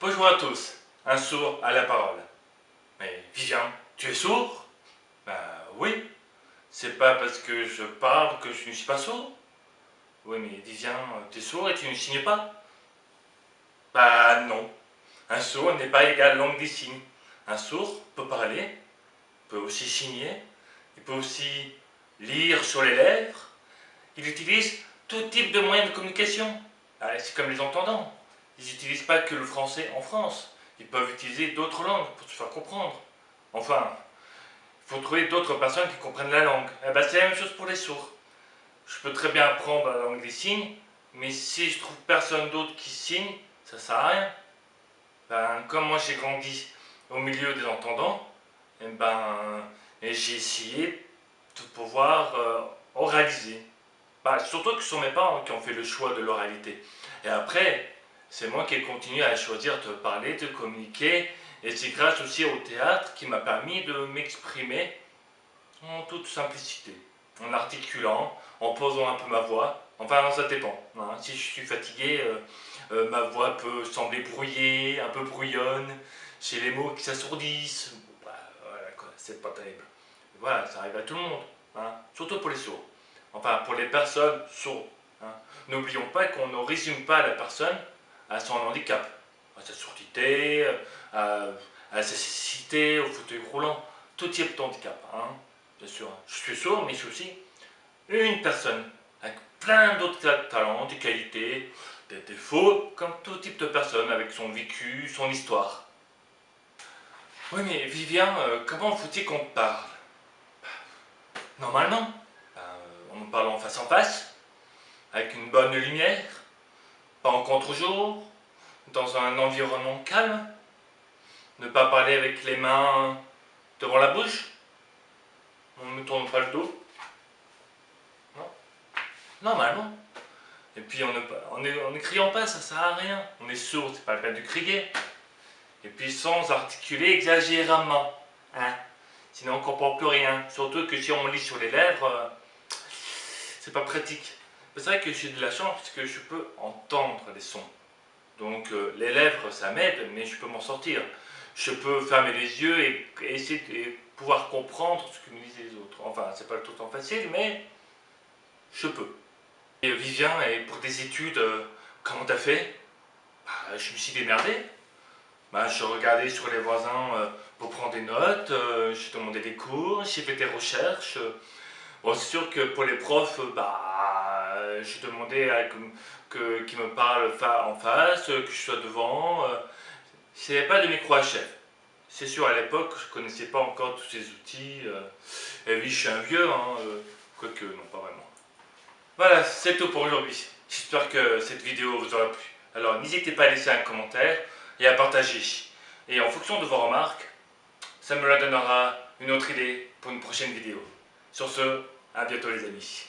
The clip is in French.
Bonjour à tous, un sourd à la parole. Mais Vivien, tu es sourd? Ben oui, c'est pas parce que je parle que je ne suis pas sourd. Oui mais Vivien, tu es sourd et tu ne signes pas? Bah non, un sourd n'est pas égal langue des signes. Un sourd peut parler, peut aussi signer, il peut aussi lire sur les lèvres, il utilise tout type de moyens de communication. C'est comme les entendants. Ils n'utilisent pas que le français en France. Ils peuvent utiliser d'autres langues pour se faire comprendre. Enfin, il faut trouver d'autres personnes qui comprennent la langue. Eh ben, c'est la même chose pour les sourds. Je peux très bien apprendre la langue des signes, mais si je trouve personne d'autre qui signe, ça sert à rien. Ben, comme moi j'ai grandi au milieu des entendants, eh ben, j'ai essayé de pouvoir euh, oraliser. Bah, surtout que ce sont mes parents qui ont fait le choix de l'oralité. Et après, c'est moi qui ai continué à choisir de parler, de communiquer. Et c'est grâce aussi au théâtre qui m'a permis de m'exprimer en toute simplicité. En articulant, en posant un peu ma voix. Enfin, ça dépend. Hein. Si je suis fatigué, euh, euh, ma voix peut sembler brouillée, un peu brouillonne. J'ai les mots qui s'assourdissent. Bah, voilà c'est pas terrible. Voilà, ça arrive à tout le monde. Hein. Surtout pour les sourds enfin pour les personnes sourdes. Hein. N'oublions pas qu'on ne résume pas la personne à son handicap, à sa surdité, à, sa cécité, au fauteuil roulant, tout type de handicap. Hein. Bien sûr, je suis sourd, mais je suis aussi une personne avec plein d'autres talents, des qualités, des défauts, comme tout type de personne avec son vécu, son histoire. Oui, mais Vivien, euh, comment faut-il qu'on parle? Normalement, en parlant face en face, avec une bonne lumière, pas en contre-jour, dans un environnement calme, ne pas parler avec les mains devant la bouche, on ne tourne pas le dos, non, normalement. Et puis en ne, criant pas, ça sert à rien, on est sourd, c'est pas le cas de crier. Et puis sans articuler exagérément, hein. sinon on ne comprend plus rien, surtout que si on lit sur les lèvres, euh, c'est pas pratique. C'est vrai que j'ai de la chance parce que je peux entendre les sons. Donc euh, les lèvres, ça m'aide, mais je peux m'en sortir. Je peux fermer les yeux et, essayer de pouvoir comprendre ce que me disent les autres. Enfin, c'est pas tout le temps facile, mais je peux. Et Vivien, et pour des études, euh, comment t'as fait? Bah, Je me suis démerdé. Bah, je regardais sur les voisins euh, pour prendre des notes, j'ai demandé des cours, j'ai fait des recherches. C'est sûr que pour les profs, bah, demandais à, que, qu'ils me parlent en face, que je sois devant. Il n'y avait pas de micro HF. C'est sûr, à l'époque, je ne connaissais pas encore tous ces outils. Euh. Et oui, je suis un vieux, hein, euh, quoique, non, pas vraiment. Voilà, c'est tout pour aujourd'hui. J'espère que cette vidéo vous aura plu. Alors, n'hésitez pas à laisser un commentaire et à partager. Et en fonction de vos remarques, ça me donnera une autre idée pour une prochaine vidéo. Sur ce, à bientôt les amis.